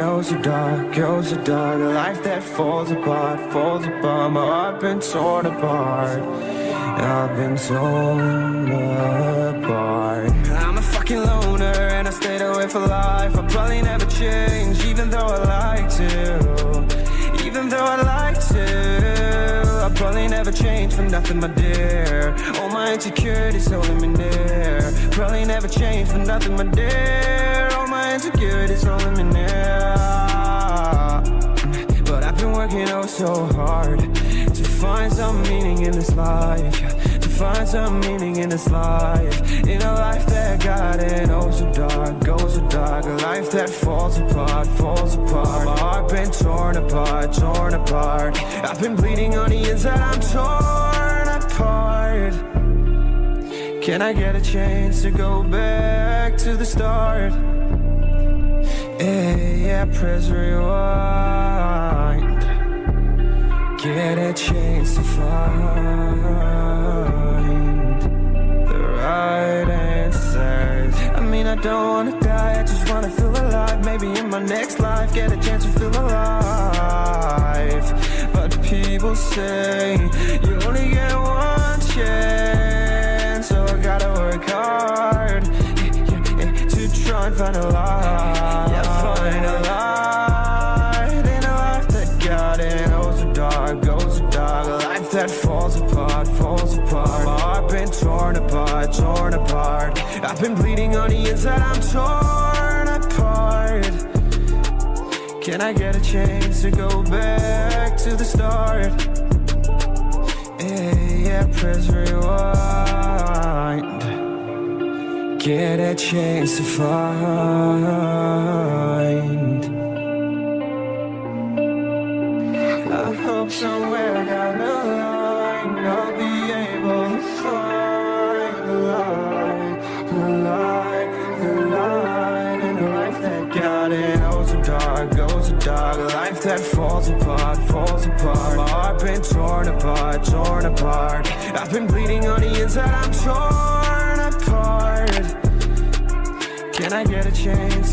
Oh so dark, oh so dark A life that falls apart, falls apart My heart been torn apart I've been torn apart. I'm a fucking loner and I stayed away for life I'll probably never change even though I like to Even though I like to I'll probably never change for nothing my dear. All my insecurities holding me near Probably never change for nothing my dear insecurities holding me near But I've been working oh so hard To find some meaning in this life To find some meaning in this life. In a life that got it oh so dark, goes so dark. A life that falls apart, falls apart. My heart been torn apart, torn apart. I've been bleeding on the inside, I'm torn apart. Can I get a chance to go back to the start? Yeah, yeah, press rewind. Get a chance to find The right answers. I mean, I don't wanna die, I just wanna feel alive. Maybe in my next life, get a chance to feel alive. But people say, you only get one chance So I gotta work hard To try and find a light Find a light In a life that got it Oh, so dark, goes so dark A life that falls apart, falls apart. My heart been torn apart, torn apart. I've been bleeding on the inside, I'm torn apart. Can I get a chance to go back to the start? Yeah, press rewind. Get a chance to find Hope somewhere down the line I'll be able to find the light, the light, the light in a life that got it oh so dark, goes so dark, life that falls apart, falls apart. My heart been torn apart, torn apart. I've been bleeding on the inside, I'm torn apart. Can I get a chance to